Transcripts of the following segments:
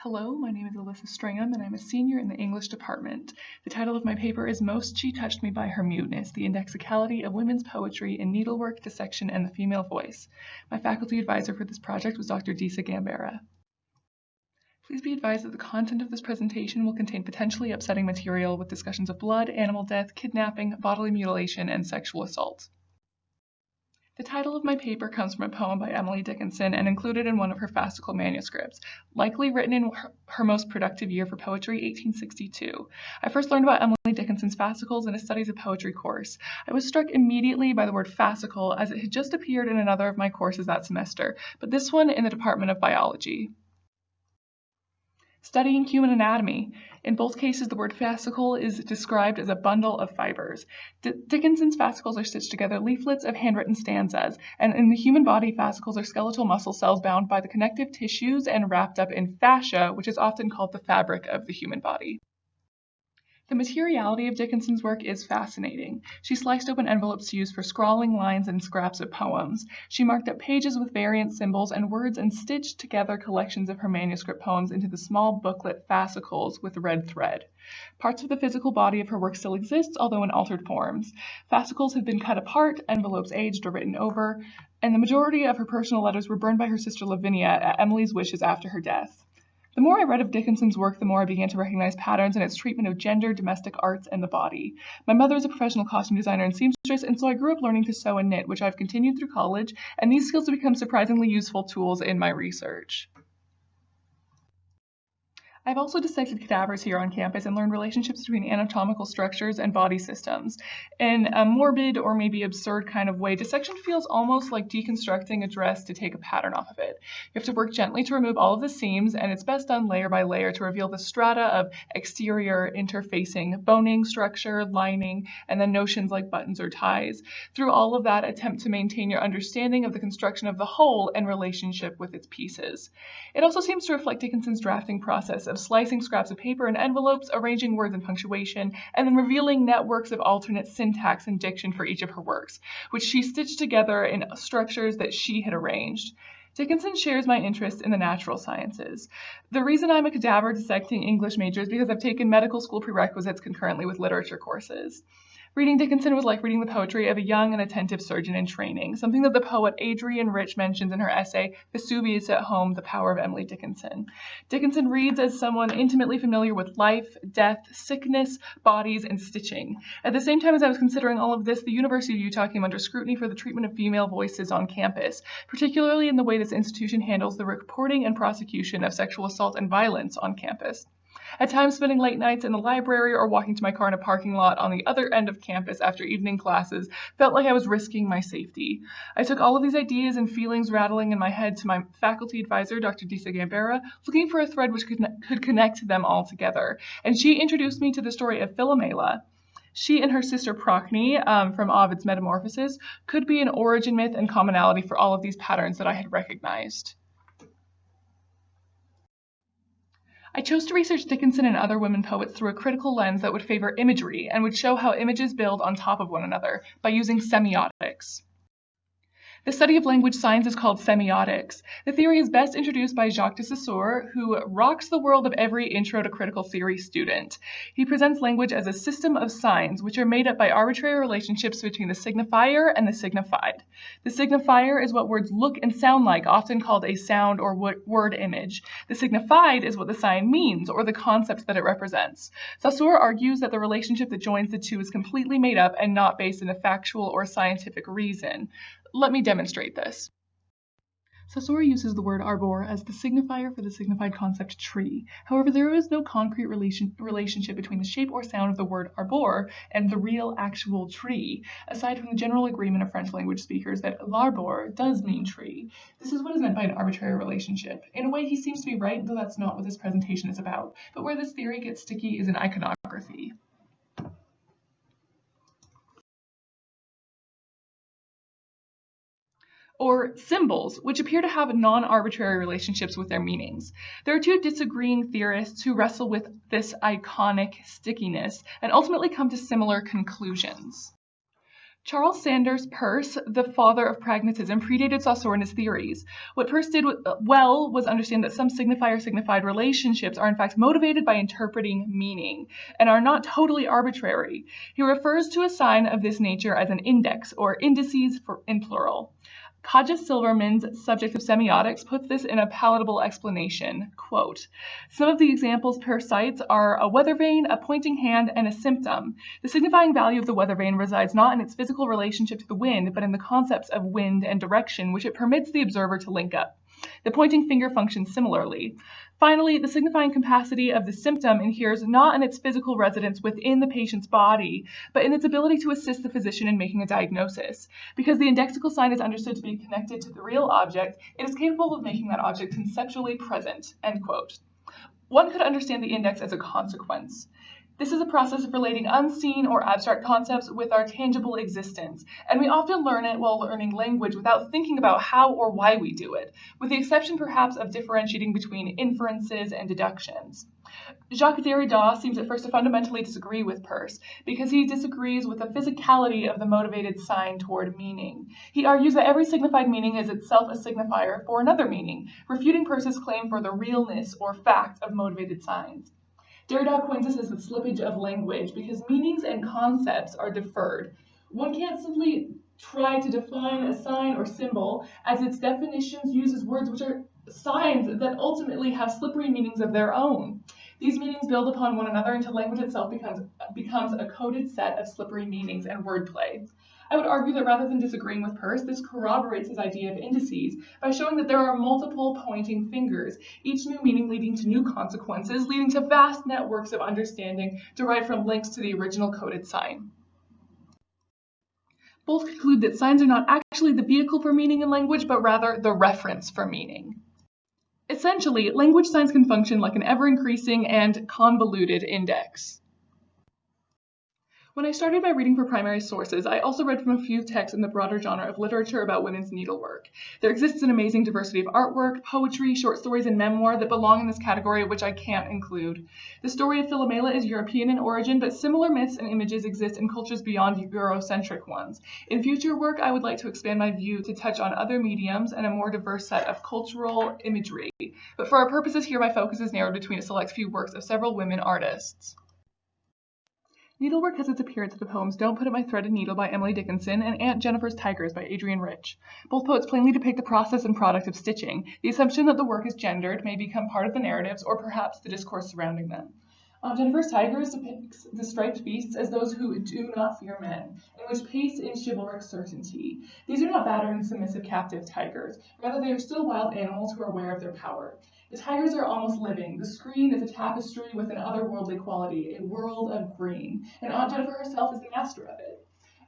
Hello, my name is Alyssa Stringham and I'm a senior in the English department. The title of my paper is Most She Touched Me by Her Muteness, the Indexicality of Women's Poetry in Needlework, Dissection, and the Female Voice. My faculty advisor for this project was Dr. Disa Gambera. Please be advised that the content of this presentation will contain potentially upsetting material with discussions of blood, animal death, kidnapping, bodily mutilation, and sexual assault. The title of my paper comes from a poem by Emily Dickinson and included in one of her fascicle manuscripts, likely written in her, most productive year for poetry, 1862. I first learned about Emily Dickinson's fascicles in a studies of poetry course. I was struck immediately by the word fascicle as it had just appeared in another of my courses that semester, but this one in the Department of Biology. Studying human anatomy. In both cases, the word fascicle is described as a bundle of fibers. D Dickinson's fascicles are stitched together leaflets of handwritten stanzas, and in the human body, fascicles are skeletal muscle cells bound by the connective tissues and wrapped up in fascia, which is often called the fabric of the human body. The materiality of Dickinson's work is fascinating. She sliced open envelopes to use for scrawling lines and scraps of poems. She marked up pages with variant symbols and words and stitched together collections of her manuscript poems into the small booklet fascicles with red thread. Parts of the physical body of her work still exist, although in altered forms. Fascicles have been cut apart, envelopes aged or written over, and the majority of her personal letters were burned by her sister Lavinia at Emily's wishes after her death. The more I read of Dickinson's work, the more I began to recognize patterns in its treatment of gender, domestic arts, and the body. My mother is a professional costume designer and seamstress, and so I grew up learning to sew and knit, which I've continued through college, and these skills have become surprisingly useful tools in my research. I've also dissected cadavers here on campus and learned relationships between anatomical structures and body systems. In a morbid or maybe absurd kind of way, dissection feels almost like deconstructing a dress to take a pattern off of it. You have to work gently to remove all of the seams, and it's best done layer by layer to reveal the strata of exterior interfacing, boning, structure, lining, and then notions like buttons or ties. Through all of that, attempt to maintain your understanding of the construction of the whole and relationship with its pieces. It also seems to reflect Dickinson's drafting process of slicing scraps of paper and envelopes, arranging words and punctuation, and then revealing networks of alternate syntax and diction for each of her works, which she stitched together in structures that she had arranged. Dickinson shares my interest in the natural sciences. The reason I'm a cadaver dissecting English major is because I've taken medical school prerequisites concurrently with literature courses. Reading Dickinson was like reading the poetry of a young and attentive surgeon in training, something that the poet Adrienne Rich mentions in her essay, Vesuvius at Home, The Power of Emily Dickinson. Dickinson reads as someone intimately familiar with life, death, sickness, bodies, and stitching. At the same time as I was considering all of this, the University of Utah came under scrutiny for the treatment of female voices on campus, particularly in the way this institution handles the reporting and prosecution of sexual assault and violence on campus. At times, spending late nights in the library or walking to my car in a parking lot on the other end of campus after evening classes felt like I was risking my safety. I took all of these ideas and feelings rattling in my head to my faculty advisor, Dr. Disa Gambera, looking for a thread which could, could connect them all together. And she introduced me to the story of Philomela, she and her sister Procne um, from Ovid's Metamorphoses could be an origin myth and commonality for all of these patterns that I had recognized. I chose to research Dickinson and other women poets through a critical lens that would favor imagery and would show how images build on top of one another by using semiotics. The study of language science is called semiotics. The theory is best introduced by Jacques de Saussure, who rocks the world of every intro to critical theory student. He presents language as a system of signs, which are made up by arbitrary relationships between the signifier and the signified. The signifier is what words look and sound like, often called a sound or word image. The signified is what the sign means, or the concept that it represents. Saussure argues that the relationship that joins the two is completely made up and not based in a factual or scientific reason. Let me demonstrate this. Saussure uses the word arbor as the signifier for the signified concept tree. However, there is no concrete relation, relationship between the shape or sound of the word arbor and the real actual tree, aside from the general agreement of French language speakers that l'arbre does mean tree. This is what is meant by an arbitrary relationship. In a way, he seems to be right, though that's not what this presentation is about. But where this theory gets sticky is in iconography. Or symbols, which appear to have non-arbitrary relationships with their meanings. There are two disagreeing theorists who wrestle with this iconic stickiness and ultimately come to similar conclusions. Charles Sanders Peirce, the father of pragmatism, predated Saussure theories. What Peirce did well was understand that some signifier signified relationships are in fact motivated by interpreting meaning and are not totally arbitrary. He refers to a sign of this nature as an index or indices for, in plural. Kaja Silverman's subject of semiotics puts this in a palatable explanation. Quote, Some of the examples Peirce cites are a weather vane, a pointing hand, and a symptom. The signifying value of the weather vane resides not in its physical relationship to the wind, but in the concepts of wind and direction, which it permits the observer to link up. The pointing finger functions similarly. Finally, the signifying capacity of the symptom inheres not in its physical residence within the patient's body, but in its ability to assist the physician in making a diagnosis. Because the indexical sign is understood to be connected to the real object, it is capable of making that object conceptually present. End quote. One could understand the index as a consequence. This is a process of relating unseen or abstract concepts with our tangible existence, and we often learn it while learning language without thinking about how or why we do it, with the exception perhaps of differentiating between inferences and deductions. Jacques Derrida seems at first to fundamentally disagree with Peirce because he disagrees with the physicality of the motivated sign toward meaning. He argues that every signified meaning is itself a signifier for another meaning, refuting Peirce's claim for the realness or fact of motivated signs. Derrida coins this as the slippage of language because meanings and concepts are deferred. One can't simply try to define a sign or symbol as its definitions uses words which are signs that ultimately have slippery meanings of their own. These meanings build upon one another until language itself becomes, becomes a coded set of slippery meanings and wordplay. I would argue that rather than disagreeing with Peirce, this corroborates his idea of indices by showing that there are multiple pointing fingers, each new meaning leading to new consequences, leading to vast networks of understanding derived from links to the original coded sign. Both conclude that signs are not actually the vehicle for meaning in language, but rather the reference for meaning. Essentially, language signs can function like an ever-increasing and convoluted index. When I started by reading for primary sources, I also read from a few texts in the broader genre of literature about women's needlework. There exists an amazing diversity of artwork, poetry, short stories, and memoir that belong in this category, which I can't include. The story of Philomela is European in origin, but similar myths and images exist in cultures beyond Eurocentric ones. In future work, I would like to expand my view to touch on other mediums and a more diverse set of cultural imagery. But for our purposes here, my focus is narrowed between a select few works of several women artists. Needlework has its appearance in the poems Don't Put Up My Threaded Needle by Emily Dickinson and Aunt Jennifer's Tigers by Adrienne Rich. Both poets plainly depict the process and product of stitching. The assumption that the work is gendered may become part of the narratives or perhaps the discourse surrounding them. Aunt Jennifer's Tigers depicts the striped beasts as those who do not fear men, and which pace in chivalric certainty. These are not battered and submissive captive tigers. Rather, they are still wild animals who are aware of their power. The tigers are almost living. The screen is a tapestry with an otherworldly quality, a world of green, and Aunt Jennifer herself is the master of it.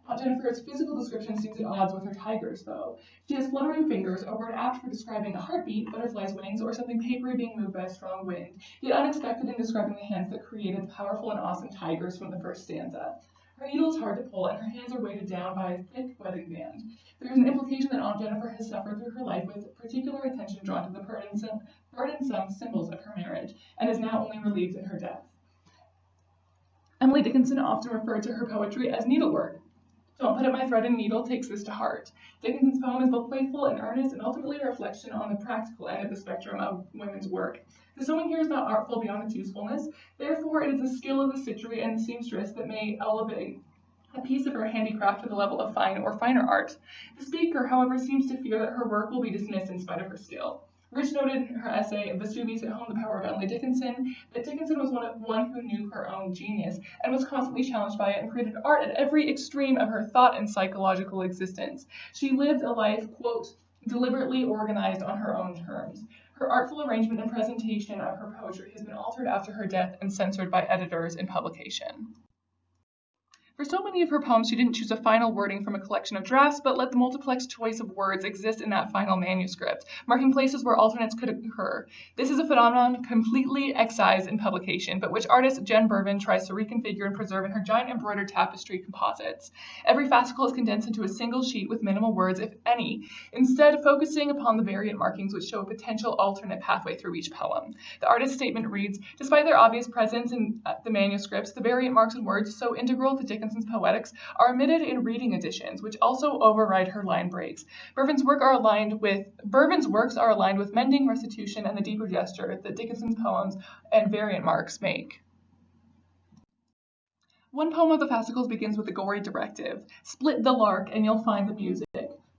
Aunt Jennifer's physical description seems at odds with her tigers, though. She has fluttering fingers, a word apt for describing a heartbeat, butterfly's wings, or something papery being moved by a strong wind, yet unexpected in describing the hands that created the powerful and awesome tigers from the first stanza. Her needle is hard to pull, and her hands are weighted down by a thick wedding band. There is an implication that Aunt Jennifer has suffered through her life with particular attention drawn to the burdensome, burdensome symbols of her marriage, and is now only relieved in her death. Emily Dickinson often referred to her poetry as needlework. Don't Put Up My Thread and Needle takes this to heart. Dickinson's poem is both playful and earnest, and ultimately a reflection on the practical end of the spectrum of women's work. The sewing here is not artful beyond its usefulness, therefore it is the skill of the stitchery and seamstress that may elevate a piece of her handicraft to the level of fine or finer art. The speaker, however, seems to fear that her work will be dismissed in spite of her skill. Rich noted in her essay, Vesuvius at Home, The Power of Emily Dickinson, that Dickinson was one, of, one who knew her own genius and was constantly challenged by it and created art at every extreme of her thought and psychological existence. She lived a life, quote, deliberately organized on her own terms. Her artful arrangement and presentation of her poetry has been altered after her death and censored by editors in publication. For so many of her poems, she didn't choose a final wording from a collection of drafts, but let the multiplex choice of words exist in that final manuscript, marking places where alternates could occur. This is a phenomenon completely excised in publication, but which artist Jen Bervin tries to reconfigure and preserve in her giant embroidered tapestry composites. Every fascicle is condensed into a single sheet with minimal words, if any, instead focusing upon the variant markings which show a potential alternate pathway through each poem. The artist's statement reads, despite their obvious presence in uh, the manuscripts, the variant marks and words so integral to Dickens Dickinson's poetics are omitted in reading editions, which also override her line breaks. Bervin's work are aligned with Bervin's works are aligned with mending, restitution, and the deeper gesture that Dickinson's poems and variant marks make. One poem of the fascicles begins with a gory directive. Split the lark and you'll find the music.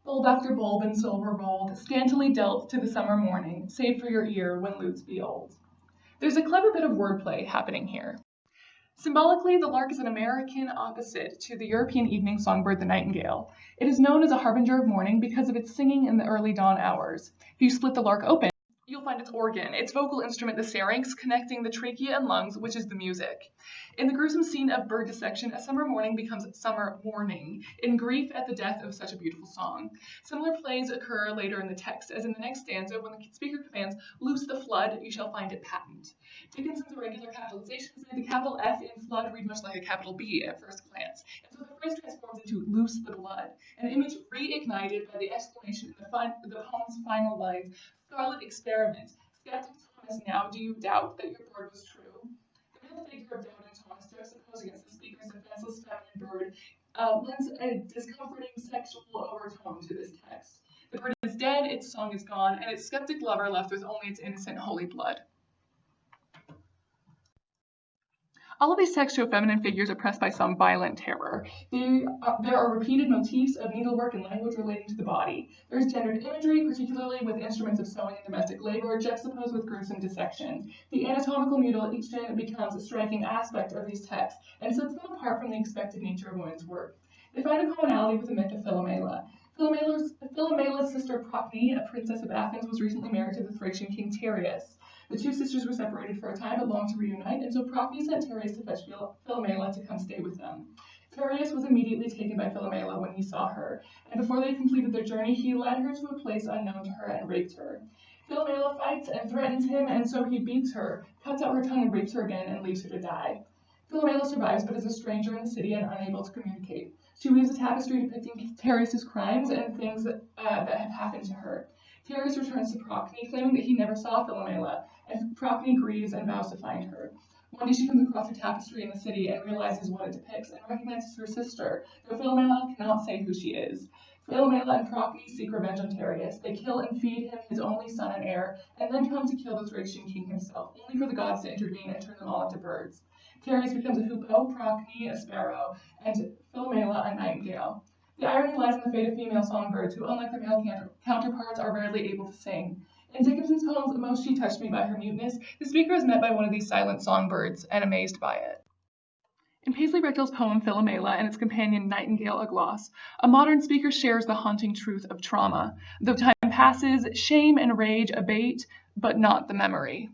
Bulb after bulb and silver rolled, scantily dealt to the summer morning, save for your ear when lutes be old. There's a clever bit of wordplay happening here. Symbolically, the lark is an American opposite to the European evening songbird, the nightingale. It is known as a harbinger of morning because of its singing in the early dawn hours. If you split the lark open, you'll find its organ, its vocal instrument, the syrinx, connecting the trachea and lungs, which is the music. In the gruesome scene of bird dissection, a summer morning becomes summer mourning, in grief at the death of such a beautiful song. Similar plays occur later in the text, as in the next stanza, when the speaker commands, Loose the flood, you shall find it patent. Dickinson's irregular capitalizations made the capital F in flood read much like a capital B at first glance, and so the phrase transforms into loose the blood, an image reignited by the exclamation in the, the poem's final lines, Scarlet experiment. Skeptic Thomas, now do you doubt that your bird was true? The middle figure of doubting Thomas juxtaposed against the speaker's defenseless feminine bird uh, lends a discomforting sexual overtone to this text. The bird is dead, its song is gone, and its skeptic lover left with only its innocent holy blood. All of these show feminine figures oppressed by some violent terror. They, uh, there are repeated motifs of needlework and language relating to the body. There is gendered imagery, particularly with instruments of sewing and domestic labor, juxtaposed with gruesome dissection. The anatomical mutilation becomes a striking aspect of these texts and sets them apart from the expected nature of women's work. They find a commonality with the myth of Philomela. Philomela's, Philomela's sister Procne, a princess of Athens, was recently married to the Thracian king Tereus. The two sisters were separated for a time, but longed to reunite, and so Procne sent Tereus to fetch Philomela to come stay with them. Tereus was immediately taken by Philomela when he saw her, and before they completed their journey, he led her to a place unknown to her and raped her. Philomela fights and threatens him, and so he beats her, cuts out her tongue and rapes her again, and leaves her to die. Philomela survives, but is a stranger in the city and unable to communicate. She weaves a tapestry depicting Tereus' crimes and things that, uh, that have happened to her. Tereus returns to Procne, claiming that he never saw Philomela, and Procne grieves and vows to find her. One day she comes across a tapestry in the city and realizes what it depicts and recognizes her sister, though Philomela cannot say who she is. Philomela and Procne seek revenge on Tereus. They kill and feed him his only son and heir, and then come to kill the Thracian king himself, only for the gods to intervene and turn them all into birds. Tereus becomes a hoopoe, oh, Procne a sparrow, and Philomela a nightingale. The irony lies in the fate of female songbirds, who, unlike their male counterparts, are rarely able to sing. In Dickinson's poems, Most She Touched Me by Her Muteness, the speaker is met by one of these silent songbirds and amazed by it. In Paisley Rekdal's poem Philomela and its companion Nightingale a Gloss, a modern speaker shares the haunting truth of trauma. Though time passes, shame and rage abate, but not the memory.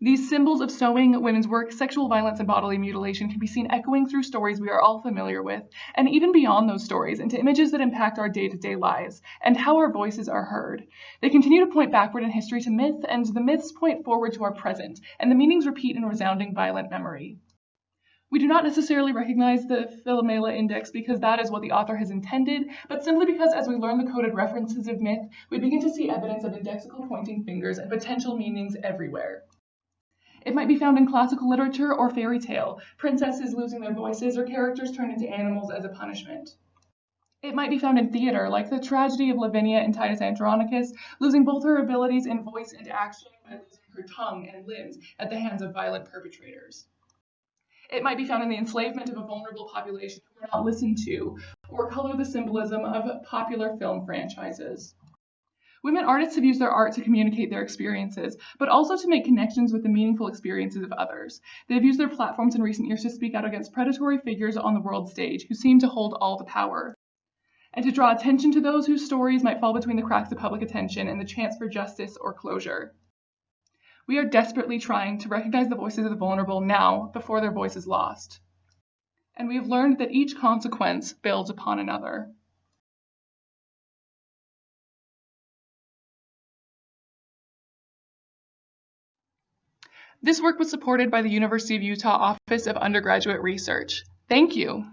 These symbols of sewing, women's work, sexual violence, and bodily mutilation can be seen echoing through stories we are all familiar with, and even beyond those stories into images that impact our day to day lives and how our voices are heard. They continue to point backward in history to myth, and the myths point forward to our present, and the meanings repeat in resounding violent memory. We do not necessarily recognize the Philomela index because that is what the author has intended, but simply because as we learn the coded references of myth, we begin to see evidence of indexical pointing fingers and potential meanings everywhere. It might be found in classical literature or fairy tale, princesses losing their voices or characters turned into animals as a punishment. It might be found in theater, like the tragedy of Lavinia in Titus Andronicus, losing both her abilities in voice and action by losing her tongue and limbs at the hands of violent perpetrators. It might be found in the enslavement of a vulnerable population who were not listened to, or color the symbolism of popular film franchises. Women artists have used their art to communicate their experiences, but also to make connections with the meaningful experiences of others. They have used their platforms in recent years to speak out against predatory figures on the world stage who seem to hold all the power, and to draw attention to those whose stories might fall between the cracks of public attention and the chance for justice or closure. We are desperately trying to recognize the voices of the vulnerable now before their voice is lost. And we have learned that each consequence builds upon another. This work was supported by the University of Utah Office of Undergraduate Research. Thank you.